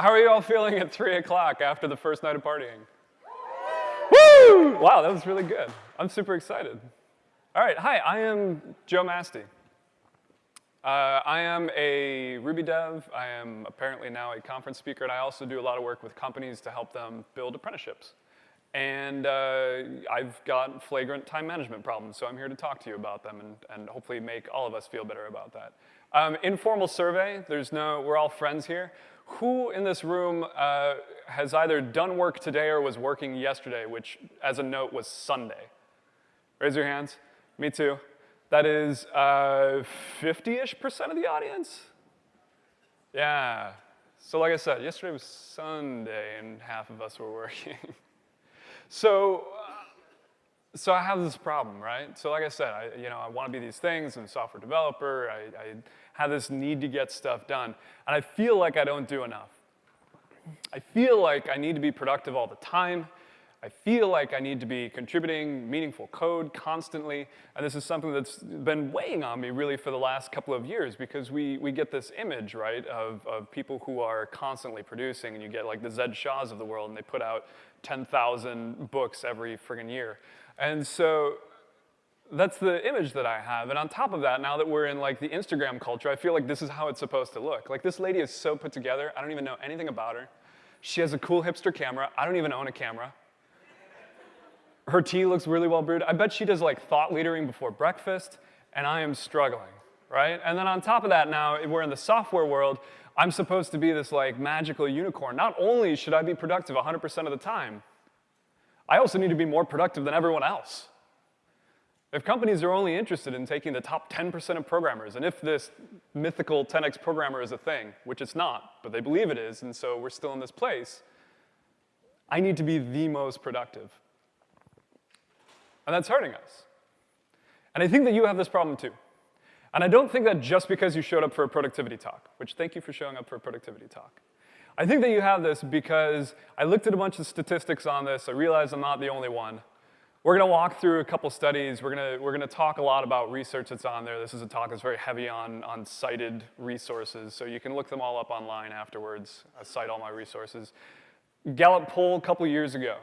How are you all feeling at 3 o'clock after the first night of partying? Woo! Wow, that was really good. I'm super excited. All right, hi, I am Joe Mastey. Uh, I am a Ruby dev. I am apparently now a conference speaker, and I also do a lot of work with companies to help them build apprenticeships. And uh, I've got flagrant time management problems, so I'm here to talk to you about them and, and hopefully make all of us feel better about that. Um, informal survey, there's no, we're all friends here. Who in this room uh, has either done work today or was working yesterday, which as a note was Sunday? Raise your hands. Me too. That is 50-ish uh, percent of the audience? Yeah. So like I said, yesterday was Sunday and half of us were working. so, uh, so I have this problem, right? So like I said, I, you know, I want to be these things. I'm a software developer. I, I have this need to get stuff done. And I feel like I don't do enough. I feel like I need to be productive all the time. I feel like I need to be contributing meaningful code constantly, and this is something that's been weighing on me really for the last couple of years because we, we get this image, right, of, of people who are constantly producing, and you get like the Zed Shaws of the world, and they put out 10,000 books every friggin' year. And so that's the image that I have. And on top of that, now that we're in like the Instagram culture, I feel like this is how it's supposed to look. Like this lady is so put together, I don't even know anything about her. She has a cool hipster camera. I don't even own a camera. Her tea looks really well brewed. I bet she does like thought leadering before breakfast, and I am struggling, right? And then on top of that now, we're in the software world, I'm supposed to be this like magical unicorn. Not only should I be productive 100% of the time, I also need to be more productive than everyone else. If companies are only interested in taking the top 10% of programmers, and if this mythical 10x programmer is a thing, which it's not, but they believe it is, and so we're still in this place, I need to be the most productive. And that's hurting us. And I think that you have this problem too. And I don't think that just because you showed up for a productivity talk, which thank you for showing up for a productivity talk. I think that you have this because I looked at a bunch of statistics on this. I realized I'm not the only one. We're going to walk through a couple studies. We're going to, we're going to talk a lot about research that's on there. This is a talk that's very heavy on, on cited resources, so you can look them all up online afterwards. I cite all my resources. Gallup poll a couple years ago.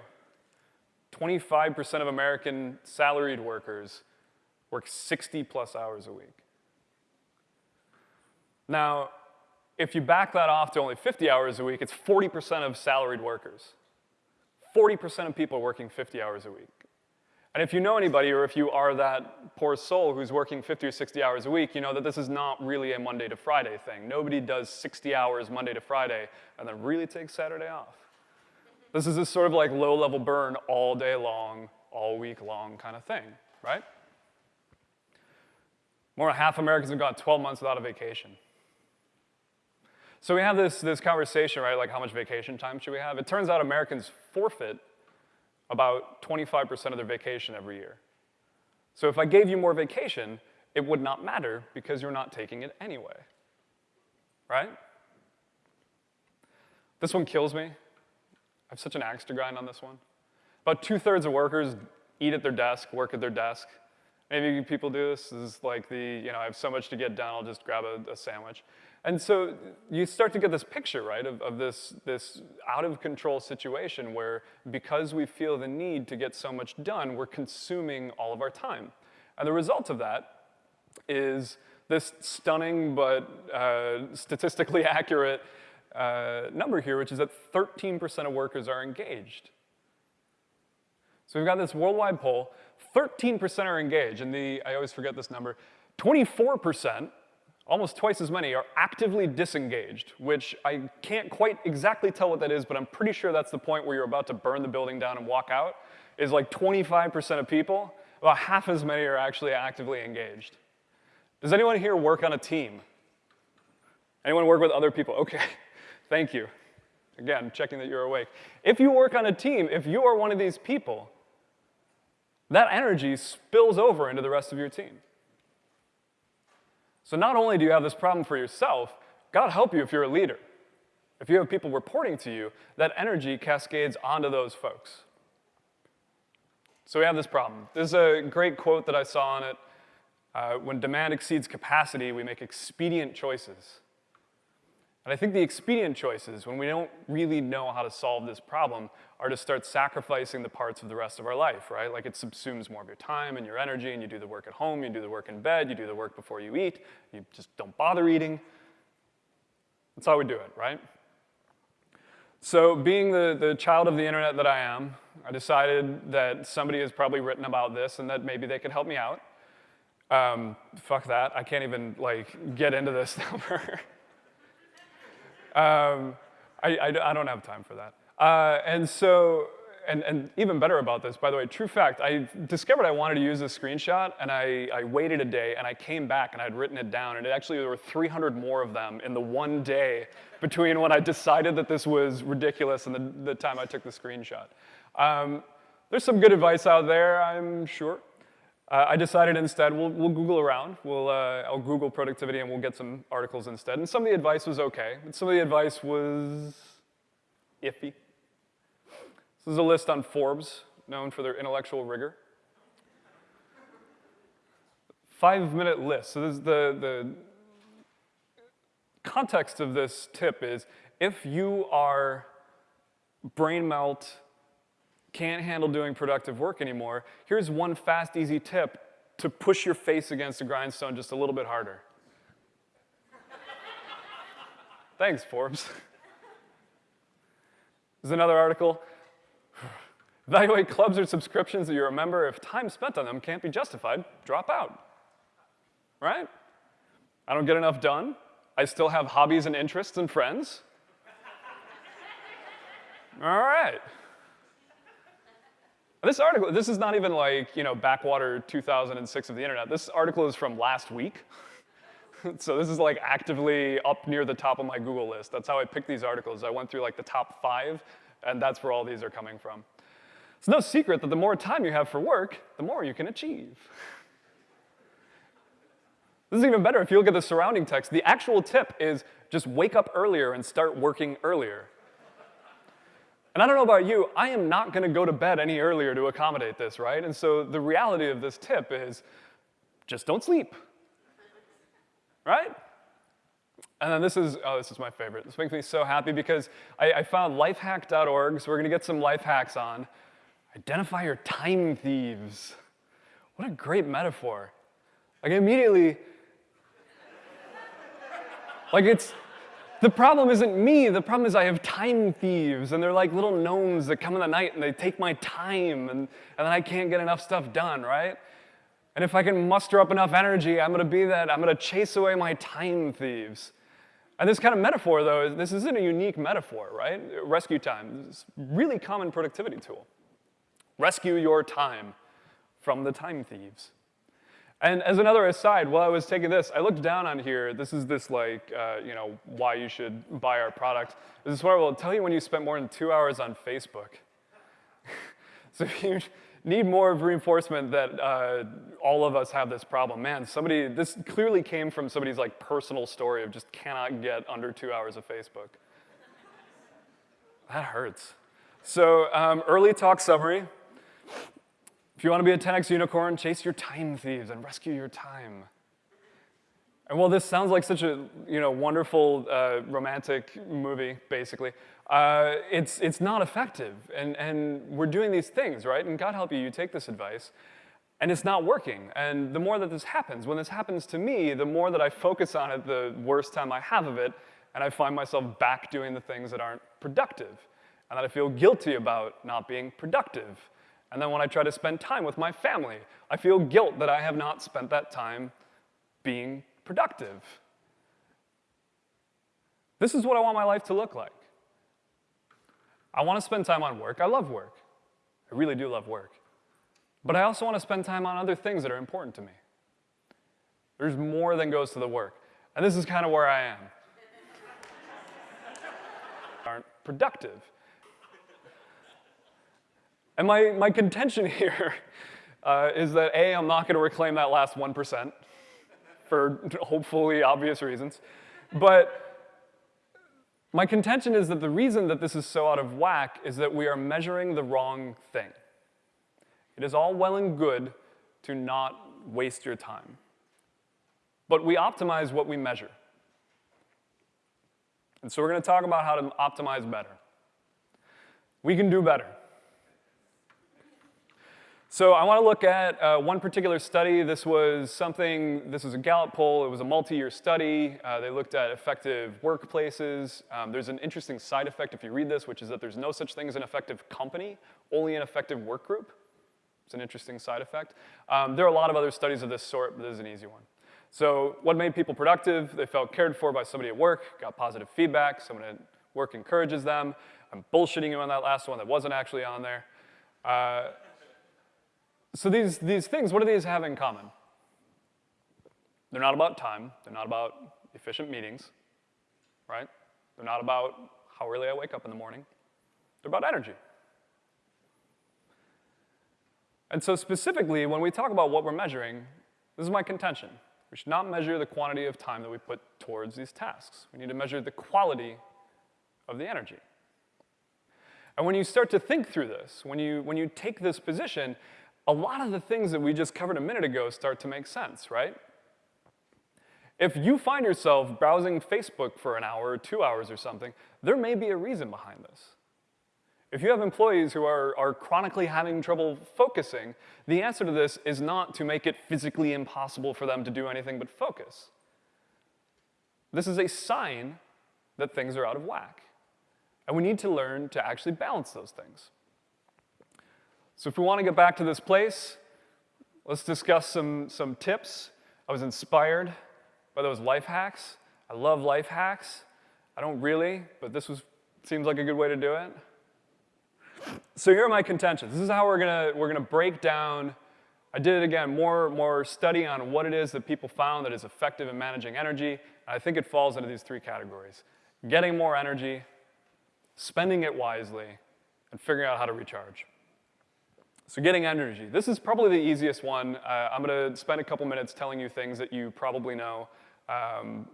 25% of American salaried workers work 60 plus hours a week. Now, if you back that off to only 50 hours a week, it's 40% of salaried workers. 40% of people working 50 hours a week. And if you know anybody, or if you are that poor soul who's working 50 or 60 hours a week, you know that this is not really a Monday to Friday thing. Nobody does 60 hours Monday to Friday and then really takes Saturday off. This is this sort of like low-level burn all day long, all week long kind of thing, right? More than half Americans have gone 12 months without a vacation. So we have this, this conversation, right, like how much vacation time should we have? It turns out Americans forfeit about 25% of their vacation every year. So if I gave you more vacation, it would not matter because you're not taking it anyway, right? This one kills me I have such an axe to grind on this one. About two-thirds of workers eat at their desk, work at their desk. Maybe people do this. This is like the, you know, I have so much to get done, I'll just grab a, a sandwich. And so you start to get this picture, right, of, of this, this out-of-control situation where because we feel the need to get so much done, we're consuming all of our time. And the result of that is this stunning but uh, statistically accurate uh, number here, which is that 13% of workers are engaged. So we've got this worldwide poll, 13% are engaged, and the, I always forget this number, 24%, almost twice as many, are actively disengaged, which I can't quite exactly tell what that is, but I'm pretty sure that's the point where you're about to burn the building down and walk out, is like 25% of people, about half as many are actually actively engaged. Does anyone here work on a team? Anyone work with other people? Okay. Thank you. Again, checking that you're awake. If you work on a team, if you are one of these people, that energy spills over into the rest of your team. So not only do you have this problem for yourself, God help you if you're a leader. If you have people reporting to you, that energy cascades onto those folks. So we have this problem. There's a great quote that I saw on it. Uh, when demand exceeds capacity, we make expedient choices. And I think the expedient choices, when we don't really know how to solve this problem, are to start sacrificing the parts of the rest of our life, right? Like it subsumes more of your time and your energy, and you do the work at home, you do the work in bed, you do the work before you eat, you just don't bother eating. That's how we do it, right? So being the, the child of the internet that I am, I decided that somebody has probably written about this and that maybe they could help me out. Um, fuck that, I can't even like get into this number. Um, I, I, I, don't have time for that. Uh, and so, and, and even better about this, by the way, true fact, I discovered I wanted to use this screenshot, and I, I waited a day, and I came back, and I had written it down, and it actually, there were 300 more of them in the one day between when I decided that this was ridiculous and the, the time I took the screenshot. Um, there's some good advice out there, I'm sure. Uh, I decided instead we'll, we'll Google around. We'll, uh, I'll Google productivity and we'll get some articles instead. And some of the advice was okay, but some of the advice was iffy. This is a list on Forbes, known for their intellectual rigor. Five minute list. So this is the, the context of this tip is if you are brain melt can't handle doing productive work anymore, here's one fast, easy tip to push your face against the grindstone just a little bit harder. Thanks, Forbes. There's another article. Evaluate clubs or subscriptions that you're a member. If time spent on them can't be justified, drop out. Right? I don't get enough done. I still have hobbies and interests and friends. All right. This article, this is not even like, you know, backwater 2006 of the internet. This article is from last week. so this is like actively up near the top of my Google list. That's how I picked these articles. I went through like the top five, and that's where all these are coming from. It's no secret that the more time you have for work, the more you can achieve. This is even better if you look at the surrounding text. The actual tip is just wake up earlier and start working earlier. And I don't know about you, I am not gonna go to bed any earlier to accommodate this, right? And so the reality of this tip is just don't sleep, right? And then this is, oh, this is my favorite. This makes me so happy because I, I found lifehack.org, so we're gonna get some life hacks on. Identify your time thieves. What a great metaphor. Like immediately, like it's, the problem isn't me, the problem is I have time thieves, and they're like little gnomes that come in the night and they take my time, and, and then I can't get enough stuff done, right? And if I can muster up enough energy, I'm gonna be that, I'm gonna chase away my time thieves. And this kind of metaphor, though, this isn't a unique metaphor, right? Rescue time, is a really common productivity tool. Rescue your time from the time thieves. And as another aside, while I was taking this, I looked down on here. This is this like, uh, you know, why you should buy our product. This is where I will tell you when you spent more than two hours on Facebook. so if you need more of reinforcement that uh, all of us have this problem, man, somebody, this clearly came from somebody's like personal story of just cannot get under two hours of Facebook. that hurts. So um, early talk summary. If you want to be a 10x unicorn, chase your time thieves and rescue your time. And while this sounds like such a you know, wonderful uh, romantic movie, basically, uh, it's, it's not effective. And, and we're doing these things, right? And God help you, you take this advice, and it's not working. And the more that this happens, when this happens to me, the more that I focus on it, the worse time I have of it, and I find myself back doing the things that aren't productive, and that I feel guilty about not being productive. And then when I try to spend time with my family, I feel guilt that I have not spent that time being productive. This is what I want my life to look like. I want to spend time on work. I love work. I really do love work. But I also want to spend time on other things that are important to me. There's more than goes to the work. And this is kind of where I am. aren't productive. And my, my contention here uh, is that A, I'm not gonna reclaim that last 1% for hopefully obvious reasons. But my contention is that the reason that this is so out of whack is that we are measuring the wrong thing. It is all well and good to not waste your time. But we optimize what we measure. And so we're going to talk about how to optimize better. We can do better. So I want to look at uh, one particular study. This was something, this was a Gallup poll. It was a multi-year study. Uh, they looked at effective workplaces. Um, there's an interesting side effect if you read this, which is that there's no such thing as an effective company, only an effective work group. It's an interesting side effect. Um, there are a lot of other studies of this sort, but this is an easy one. So what made people productive? They felt cared for by somebody at work, got positive feedback, someone at work encourages them. I'm bullshitting you on that last one that wasn't actually on there. Uh, so these, these things, what do these have in common? They're not about time. They're not about efficient meetings, right? They're not about how early I wake up in the morning. They're about energy. And so specifically, when we talk about what we're measuring, this is my contention. We should not measure the quantity of time that we put towards these tasks. We need to measure the quality of the energy. And when you start to think through this, when you, when you take this position, a lot of the things that we just covered a minute ago start to make sense, right? If you find yourself browsing Facebook for an hour or two hours or something, there may be a reason behind this. If you have employees who are, are chronically having trouble focusing, the answer to this is not to make it physically impossible for them to do anything but focus. This is a sign that things are out of whack. And we need to learn to actually balance those things. So if we want to get back to this place, let's discuss some, some tips. I was inspired by those life hacks. I love life hacks. I don't really, but this was, seems like a good way to do it. So here are my contentions. This is how we're gonna, we're gonna break down, I did it again, more, more study on what it is that people found that is effective in managing energy. I think it falls into these three categories. Getting more energy, spending it wisely, and figuring out how to recharge. So getting energy. This is probably the easiest one. Uh, I'm gonna spend a couple minutes telling you things that you probably know. Um,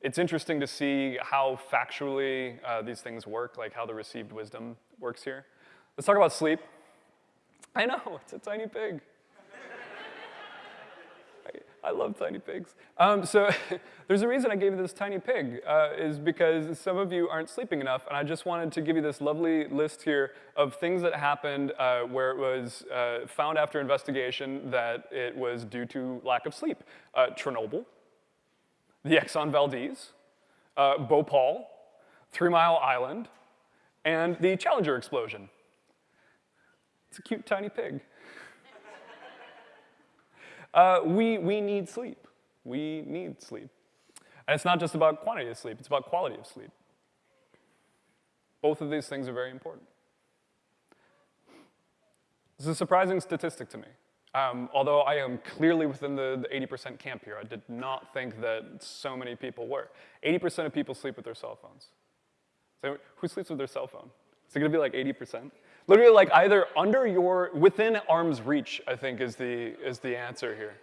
it's interesting to see how factually uh, these things work, like how the received wisdom works here. Let's talk about sleep. I know, it's a tiny pig. I love tiny pigs. Um, so there's a reason I gave you this tiny pig, uh, is because some of you aren't sleeping enough, and I just wanted to give you this lovely list here of things that happened uh, where it was uh, found after investigation that it was due to lack of sleep. Uh, Chernobyl, the Exxon Valdez, uh, Bhopal, Three Mile Island, and the Challenger explosion. It's a cute tiny pig. Uh, we, we need sleep. We need sleep. And it's not just about quantity of sleep, it's about quality of sleep. Both of these things are very important. This is a surprising statistic to me. Um, although I am clearly within the 80% camp here, I did not think that so many people were. 80% of people sleep with their cell phones. So who sleeps with their cell phone? Is it gonna be like 80%? Literally like either under your, within arm's reach, I think is the, is the answer here.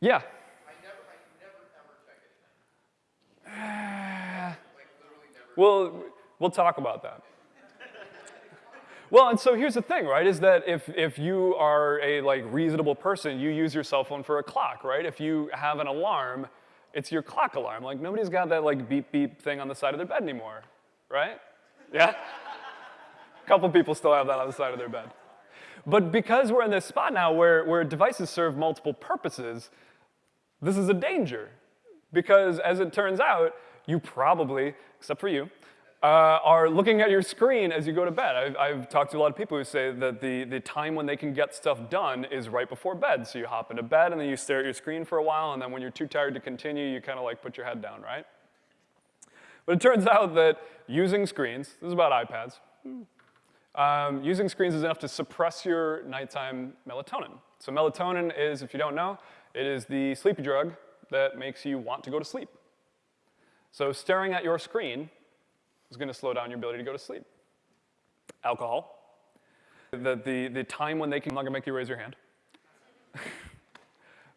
Yeah. Well, we'll talk about that. Well, and so here's the thing, right, is that if, if you are a like reasonable person, you use your cell phone for a clock, right? If you have an alarm, it's your clock alarm. Like nobody's got that like beep beep thing on the side of their bed anymore, right? Yeah? a couple people still have that on the side of their bed. But because we're in this spot now where, where devices serve multiple purposes, this is a danger. Because as it turns out, you probably, except for you, uh, are looking at your screen as you go to bed. I've, I've, talked to a lot of people who say that the, the time when they can get stuff done is right before bed. So you hop into bed and then you stare at your screen for a while and then when you're too tired to continue, you kind of like put your head down, right? But it turns out that using screens, this is about iPads, um, using screens is enough to suppress your nighttime melatonin. So melatonin is, if you don't know, it is the sleepy drug that makes you want to go to sleep. So staring at your screen is going to slow down your ability to go to sleep. Alcohol. The, the, the time when they can, I'm not going to make you raise your hand.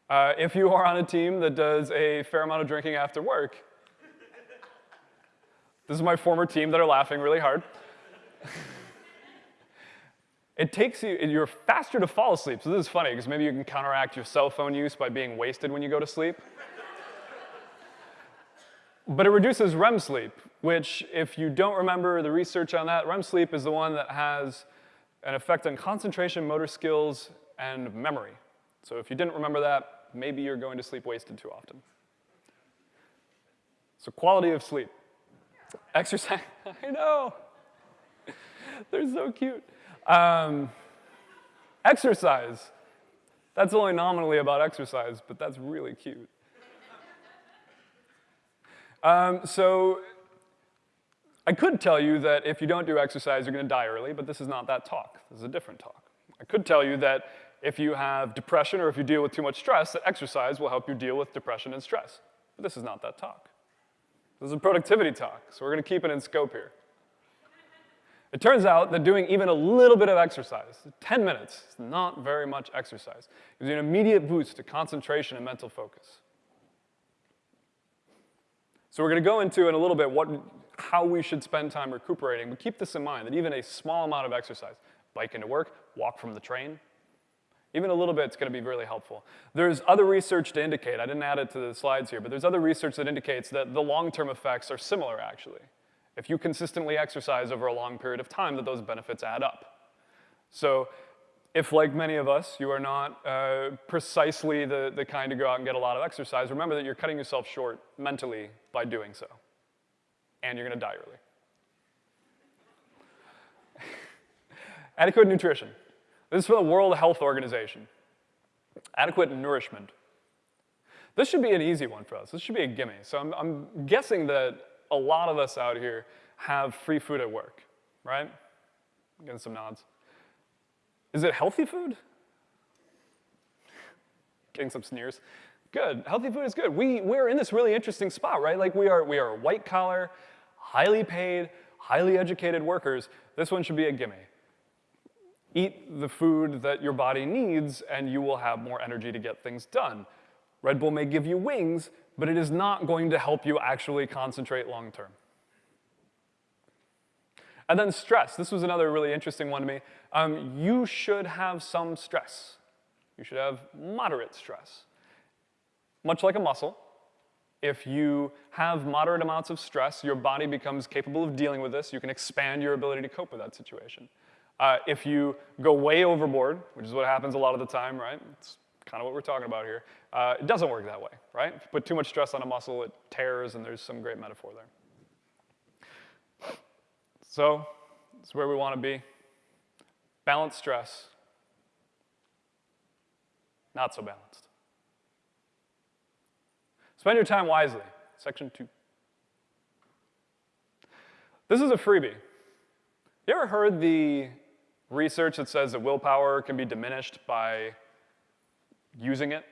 uh, if you are on a team that does a fair amount of drinking after work, this is my former team that are laughing really hard. it takes you, you're faster to fall asleep. So this is funny because maybe you can counteract your cell phone use by being wasted when you go to sleep. but it reduces REM sleep, which if you don't remember the research on that, REM sleep is the one that has an effect on concentration, motor skills, and memory. So if you didn't remember that, maybe you're going to sleep wasted too often. So quality of sleep. Exercise, I know. They're so cute. Um, exercise. That's only nominally about exercise, but that's really cute. Um, so I could tell you that if you don't do exercise, you're going to die early, but this is not that talk. This is a different talk. I could tell you that if you have depression or if you deal with too much stress, that exercise will help you deal with depression and stress. But this is not that talk. This is a productivity talk, so we're going to keep it in scope here. It turns out that doing even a little bit of exercise, 10 minutes, is not very much exercise. gives you an immediate boost to concentration and mental focus. So we're going to go into in a little bit what, how we should spend time recuperating, but keep this in mind, that even a small amount of exercise, bike into work, walk from the train, even a little bit is going to be really helpful. There's other research to indicate, I didn't add it to the slides here, but there's other research that indicates that the long-term effects are similar, actually if you consistently exercise over a long period of time, that those benefits add up. So if, like many of us, you are not uh, precisely the, the kind to go out and get a lot of exercise, remember that you're cutting yourself short mentally by doing so. And you're gonna die early. Adequate nutrition. This is from the World Health Organization. Adequate nourishment. This should be an easy one for us. This should be a gimme. So I'm, I'm guessing that a lot of us out here have free food at work, right? Getting some nods. Is it healthy food? Getting some sneers. Good, healthy food is good. We, we're in this really interesting spot, right? Like we are, we are white collar, highly paid, highly educated workers. This one should be a gimme. Eat the food that your body needs and you will have more energy to get things done. Red Bull may give you wings, but it is not going to help you actually concentrate long term. And then stress. This was another really interesting one to me. Um, you should have some stress. You should have moderate stress. Much like a muscle, if you have moderate amounts of stress, your body becomes capable of dealing with this. You can expand your ability to cope with that situation. Uh, if you go way overboard, which is what happens a lot of the time, right? It's kind of what we're talking about here. Uh, it doesn't work that way, right? If you put too much stress on a muscle, it tears, and there's some great metaphor there. So, it's where we want to be. Balanced stress, not so balanced. Spend your time wisely, section two. This is a freebie. You ever heard the research that says that willpower can be diminished by using it.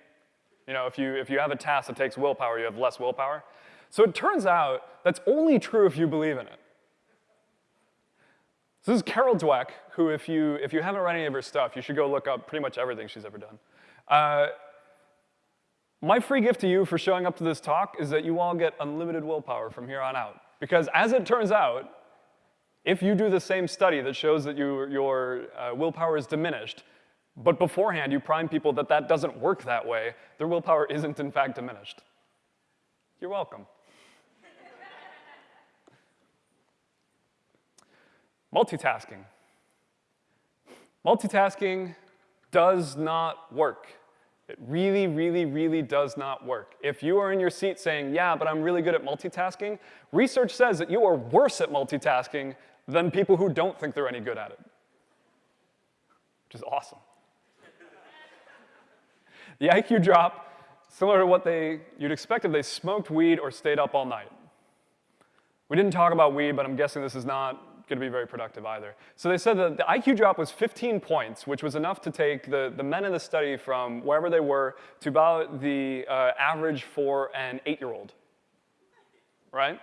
You know, if you, if you have a task that takes willpower, you have less willpower. So it turns out that's only true if you believe in it. So this is Carol Dweck, who if you, if you haven't read any of her stuff, you should go look up pretty much everything she's ever done. Uh, my free gift to you for showing up to this talk is that you all get unlimited willpower from here on out. Because as it turns out, if you do the same study that shows that you, your uh, willpower is diminished, but beforehand, you prime people that that doesn't work that way. Their willpower isn't, in fact, diminished. You're welcome. Multitasking. Multitasking does not work. It really, really, really does not work. If you are in your seat saying, yeah, but I'm really good at multitasking, research says that you are worse at multitasking than people who don't think they're any good at it, which is awesome. The IQ drop, similar to what they, you'd expect if they smoked weed or stayed up all night. We didn't talk about weed, but I'm guessing this is not going to be very productive either. So they said that the IQ drop was 15 points, which was enough to take the, the men in the study from wherever they were to about the uh, average for an eight-year-old, right?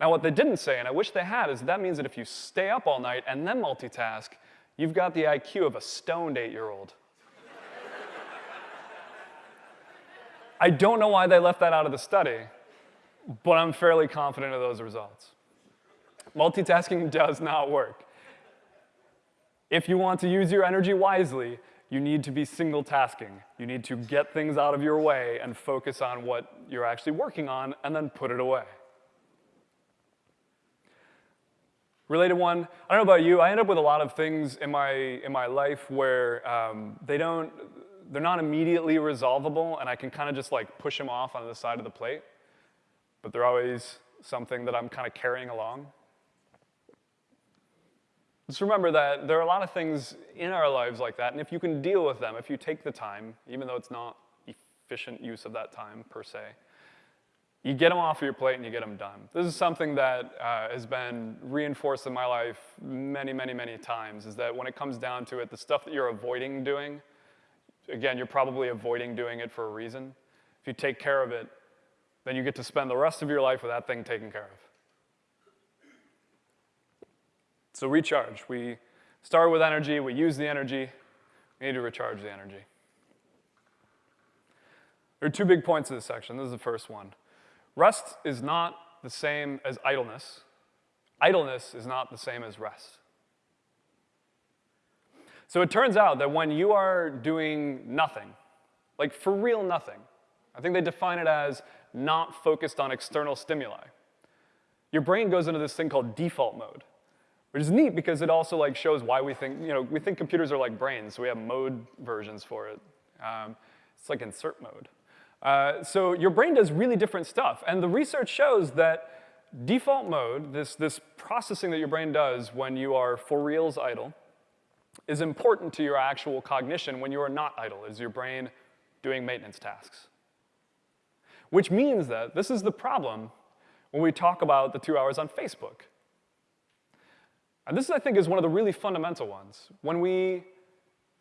Now what they didn't say, and I wish they had, is that means that if you stay up all night and then multitask, you've got the IQ of a stoned eight-year-old. I don't know why they left that out of the study, but I'm fairly confident of those results. Multitasking does not work. If you want to use your energy wisely, you need to be single tasking. You need to get things out of your way and focus on what you're actually working on and then put it away. Related one, I don't know about you, I end up with a lot of things in my, in my life where um, they don't, they're not immediately resolvable and I can kind of just like push them off on the side of the plate, but they're always something that I'm kind of carrying along. Just remember that there are a lot of things in our lives like that, and if you can deal with them, if you take the time, even though it's not efficient use of that time per se, you get them off of your plate and you get them done. This is something that uh, has been reinforced in my life many, many, many times, is that when it comes down to it, the stuff that you're avoiding doing, again, you're probably avoiding doing it for a reason. If you take care of it, then you get to spend the rest of your life with that thing taken care of. So recharge. We start with energy, we use the energy, we need to recharge the energy. There are two big points of this section. This is the first one. Rest is not the same as idleness. Idleness is not the same as rest. So it turns out that when you are doing nothing, like for real nothing, I think they define it as not focused on external stimuli. Your brain goes into this thing called default mode, which is neat because it also like shows why we think, you know, we think computers are like brains, so we have mode versions for it. Um, it's like insert mode. Uh, so your brain does really different stuff. And the research shows that default mode, this, this processing that your brain does when you are for reals idle, is important to your actual cognition when you are not idle, is your brain doing maintenance tasks. Which means that this is the problem when we talk about the two hours on Facebook. And this, I think, is one of the really fundamental ones. When we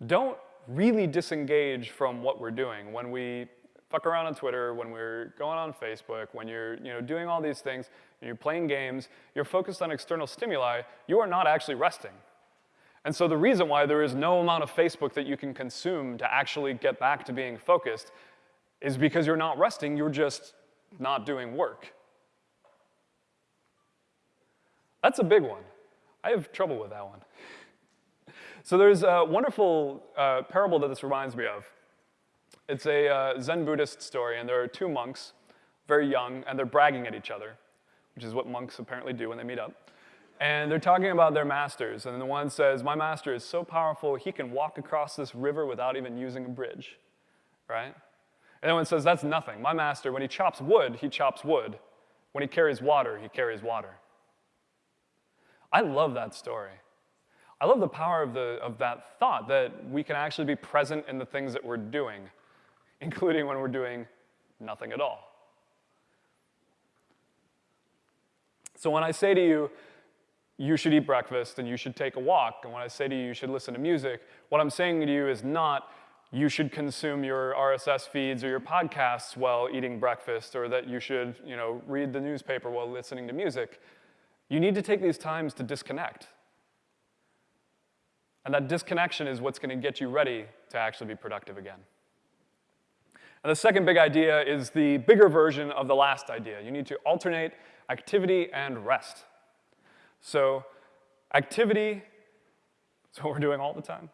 don't really disengage from what we're doing, when we fuck around on Twitter, when we're going on Facebook, when you're you know, doing all these things, you're playing games, you're focused on external stimuli, you are not actually resting. And so the reason why there is no amount of Facebook that you can consume to actually get back to being focused is because you're not resting, you're just not doing work. That's a big one. I have trouble with that one. So there's a wonderful uh, parable that this reminds me of. It's a uh, Zen Buddhist story, and there are two monks, very young, and they're bragging at each other, which is what monks apparently do when they meet up. And they're talking about their masters, and the one says, my master is so powerful, he can walk across this river without even using a bridge, right? And the one says, that's nothing. My master, when he chops wood, he chops wood. When he carries water, he carries water. I love that story. I love the power of, the, of that thought, that we can actually be present in the things that we're doing including when we're doing nothing at all. So when I say to you, you should eat breakfast and you should take a walk, and when I say to you, you should listen to music, what I'm saying to you is not you should consume your RSS feeds or your podcasts while eating breakfast, or that you should you know, read the newspaper while listening to music. You need to take these times to disconnect. And that disconnection is what's going to get you ready to actually be productive again. And the second big idea is the bigger version of the last idea. You need to alternate activity and rest. So activity is what we're doing all the time.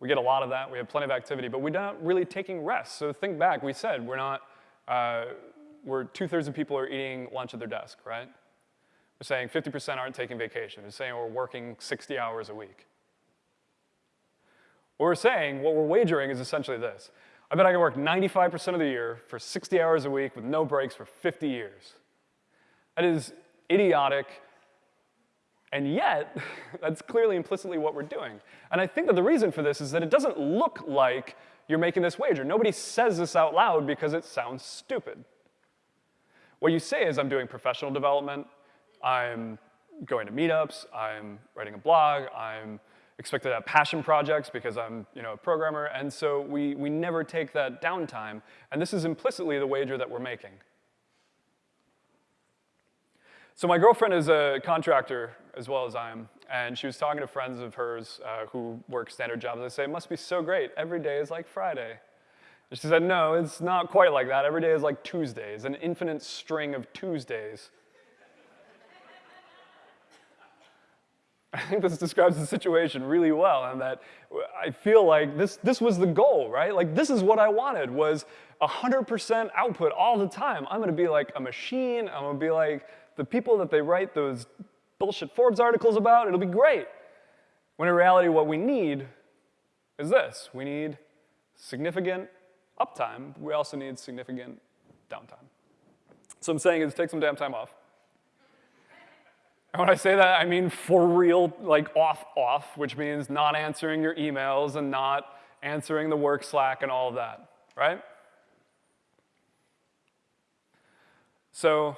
We get a lot of that. We have plenty of activity, but we're not really taking rest. So think back. We said we're not, uh, we're two-thirds of people are eating lunch at their desk, right? We're saying 50% aren't taking vacation. We're saying we're working 60 hours a week. What we're saying, what we're wagering is essentially this. I bet I can work 95% of the year for 60 hours a week with no breaks for 50 years. That is idiotic, and yet, that's clearly implicitly what we're doing. And I think that the reason for this is that it doesn't look like you're making this wager. Nobody says this out loud because it sounds stupid. What you say is, I'm doing professional development, I'm going to meetups, I'm writing a blog, I'm expected to have passion projects because I'm you know, a programmer, and so we, we never take that downtime, and this is implicitly the wager that we're making. So my girlfriend is a contractor as well as I am, and she was talking to friends of hers uh, who work standard jobs. They say, it must be so great. Every day is like Friday. And she said, no, it's not quite like that. Every day is like Tuesdays, an infinite string of Tuesdays. I think this describes the situation really well and that I feel like this, this was the goal, right? Like this is what I wanted was 100% output all the time. I'm gonna be like a machine, I'm gonna be like the people that they write those bullshit Forbes articles about. It'll be great. When in reality, what we need is this. We need significant uptime. We also need significant downtime. So I'm saying is take some damn time off. And when I say that, I mean for real, like off, off, which means not answering your emails and not answering the work Slack and all of that, right? So,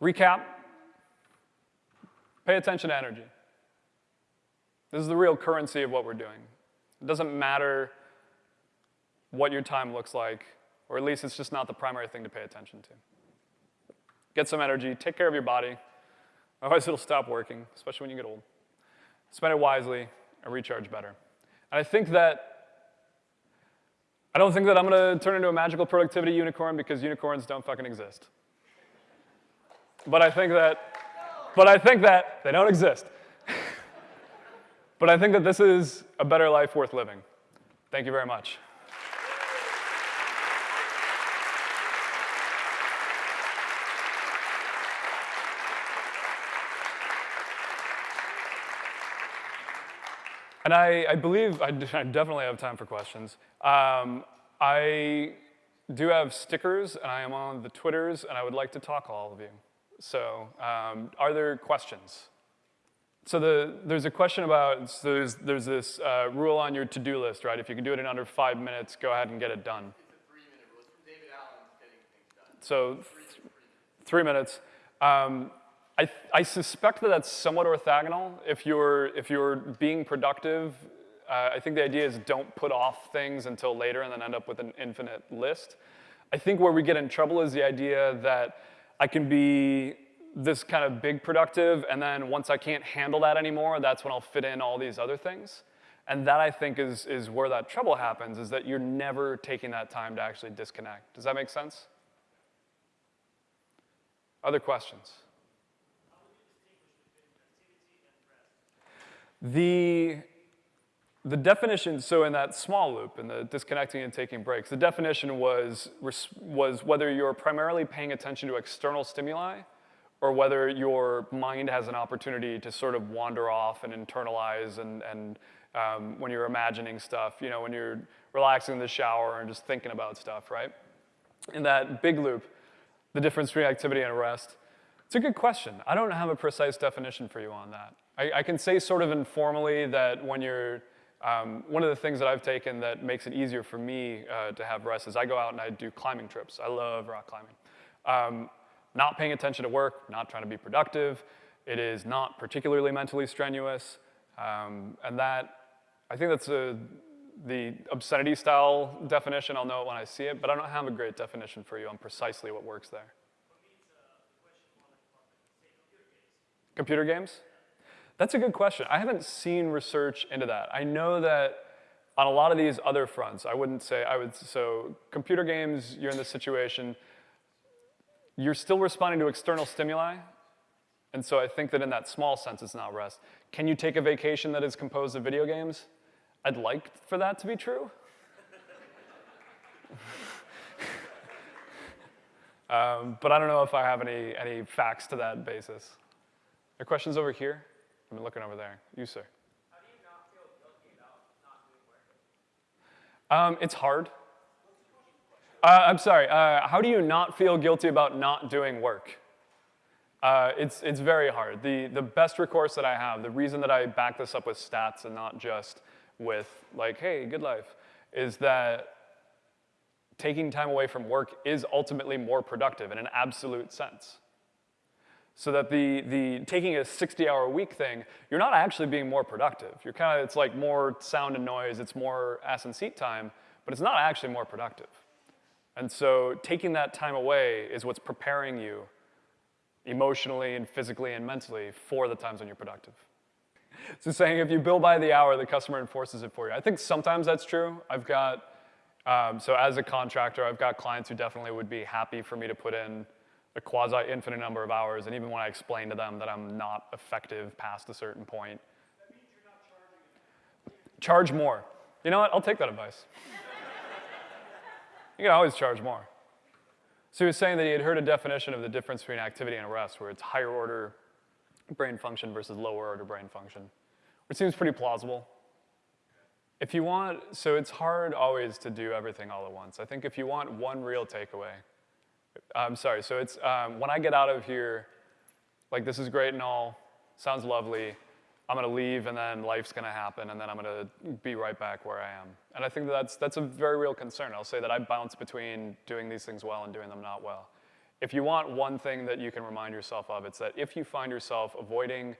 recap pay attention to energy. This is the real currency of what we're doing. It doesn't matter what your time looks like, or at least it's just not the primary thing to pay attention to. Get some energy, take care of your body, otherwise it'll stop working, especially when you get old. Spend it wisely and recharge better. And I think that I don't think that I'm gonna turn into a magical productivity unicorn because unicorns don't fucking exist. But I think that, but I think that they don't exist. but I think that this is a better life worth living. Thank you very much. And I, I believe I, I, definitely have time for questions. Um, I do have stickers, and I am on the Twitters, and I would like to talk to all of you. So um, are there questions? So the, there's a question about, so there's, there's this uh, rule on your to-do list, right? If you can do it in under five minutes, go ahead and get it done. So three minutes. Um, I, I suspect that that's somewhat orthogonal. If you're, if you're being productive, uh, I think the idea is don't put off things until later and then end up with an infinite list. I think where we get in trouble is the idea that I can be this kind of big productive, and then once I can't handle that anymore, that's when I'll fit in all these other things. And that I think is, is where that trouble happens, is that you're never taking that time to actually disconnect. Does that make sense? Other questions? The, the definition, so in that small loop, in the disconnecting and taking breaks, the definition was, was whether you're primarily paying attention to external stimuli or whether your mind has an opportunity to sort of wander off and internalize and, and um, when you're imagining stuff, you know, when you're relaxing in the shower and just thinking about stuff, right? In that big loop, the difference between activity and rest, it's a good question. I don't have a precise definition for you on that. I, I can say sort of informally that when you're, um, one of the things that I've taken that makes it easier for me uh, to have rest is I go out and I do climbing trips. I love rock climbing. Um, not paying attention to work, not trying to be productive. It is not particularly mentally strenuous. Um, and that, I think that's a, the obscenity style definition. I'll know it when I see it, but I don't have a great definition for you on precisely what works there. Computer games? That's a good question. I haven't seen research into that. I know that on a lot of these other fronts, I wouldn't say, I would, so computer games, you're in this situation, you're still responding to external stimuli, and so I think that in that small sense, it's not rest. Can you take a vacation that is composed of video games? I'd like for that to be true. um, but I don't know if I have any, any facts to that basis. Are questions over here? I'm looking over there. You, sir. How do you not feel guilty about not doing work? Um, it's hard. Uh, I'm sorry. Uh, how do you not feel guilty about not doing work? Uh, it's, it's very hard. The, the best recourse that I have, the reason that I back this up with stats and not just with like, hey, good life, is that taking time away from work is ultimately more productive in an absolute sense. So that the, the taking a 60 hour week thing, you're not actually being more productive. You're kind of, it's like more sound and noise, it's more ass and seat time, but it's not actually more productive. And so taking that time away is what's preparing you emotionally and physically and mentally for the times when you're productive. So saying if you bill by the hour, the customer enforces it for you. I think sometimes that's true. I've got, um, so as a contractor, I've got clients who definitely would be happy for me to put in a quasi-infinite number of hours, and even when I explain to them that I'm not effective past a certain point. Charge more. You know what, I'll take that advice. you can always charge more. So he was saying that he had heard a definition of the difference between activity and rest, where it's higher order brain function versus lower order brain function, which seems pretty plausible. If you want, so it's hard always to do everything all at once. I think if you want one real takeaway, I'm sorry, so it's um, when I get out of here, like this is great and all, sounds lovely. I'm gonna leave and then life's gonna happen and then I'm gonna be right back where I am. And I think that's, that's a very real concern. I'll say that I bounce between doing these things well and doing them not well. If you want one thing that you can remind yourself of, it's that if you find yourself avoiding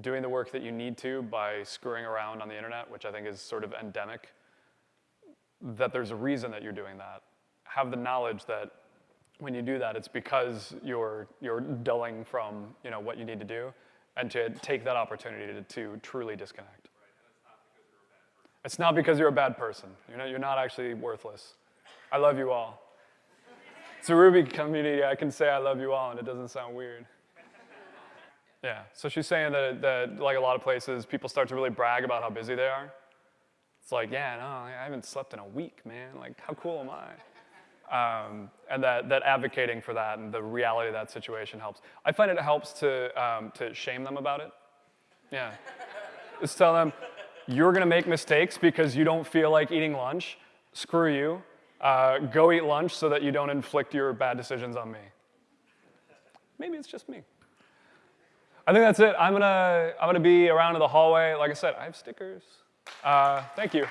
doing the work that you need to by screwing around on the internet, which I think is sort of endemic, that there's a reason that you're doing that. Have the knowledge that when you do that, it's because you're, you're dulling from you know, what you need to do, and to take that opportunity to, to truly disconnect. It's not because you're a bad person. You're not, you're not actually worthless. I love you all. It's a Ruby community. I can say I love you all, and it doesn't sound weird. Yeah. So she's saying that, that like a lot of places, people start to really brag about how busy they are. It's like, yeah, no, I haven't slept in a week, man. Like, how cool am I? Um, and that, that advocating for that and the reality of that situation helps. I find it helps to, um, to shame them about it. Yeah. Just tell them, you're gonna make mistakes because you don't feel like eating lunch. Screw you. Uh, go eat lunch so that you don't inflict your bad decisions on me. Maybe it's just me. I think that's it. I'm gonna, I'm gonna be around in the hallway. Like I said, I have stickers. Uh, thank you.